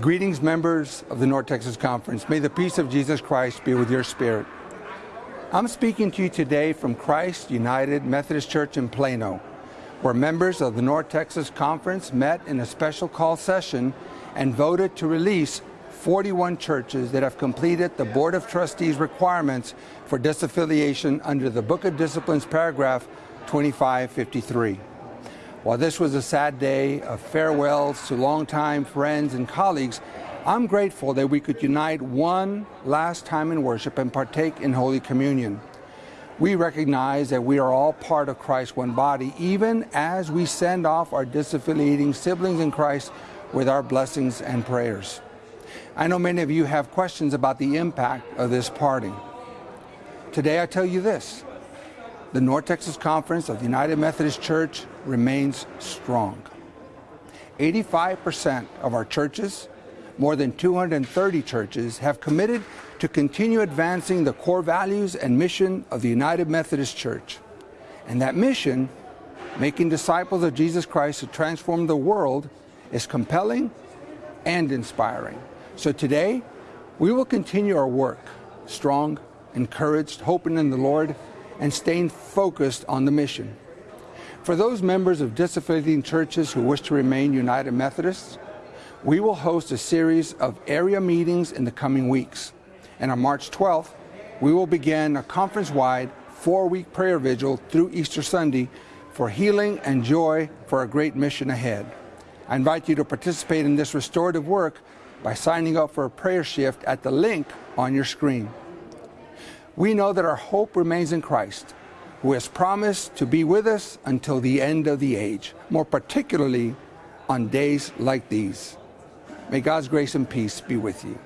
Greetings, members of the North Texas Conference. May the peace of Jesus Christ be with your spirit. I'm speaking to you today from Christ United Methodist Church in Plano, where members of the North Texas Conference met in a special call session and voted to release 41 churches that have completed the Board of Trustees requirements for disaffiliation under the Book of Disciplines paragraph 2553. While this was a sad day of farewells to longtime friends and colleagues, I'm grateful that we could unite one last time in worship and partake in Holy Communion. We recognize that we are all part of Christ's one body, even as we send off our disaffiliating siblings in Christ with our blessings and prayers. I know many of you have questions about the impact of this parting. Today I tell you this the North Texas Conference of the United Methodist Church remains strong. 85% of our churches, more than 230 churches, have committed to continue advancing the core values and mission of the United Methodist Church. And that mission, making disciples of Jesus Christ to transform the world, is compelling and inspiring. So today, we will continue our work, strong, encouraged, hoping in the Lord, and staying focused on the mission. For those members of disaffiliating churches who wish to remain United Methodists, we will host a series of area meetings in the coming weeks. And on March 12th, we will begin a conference-wide four-week prayer vigil through Easter Sunday for healing and joy for a great mission ahead. I invite you to participate in this restorative work by signing up for a prayer shift at the link on your screen. We know that our hope remains in Christ, who has promised to be with us until the end of the age, more particularly on days like these. May God's grace and peace be with you.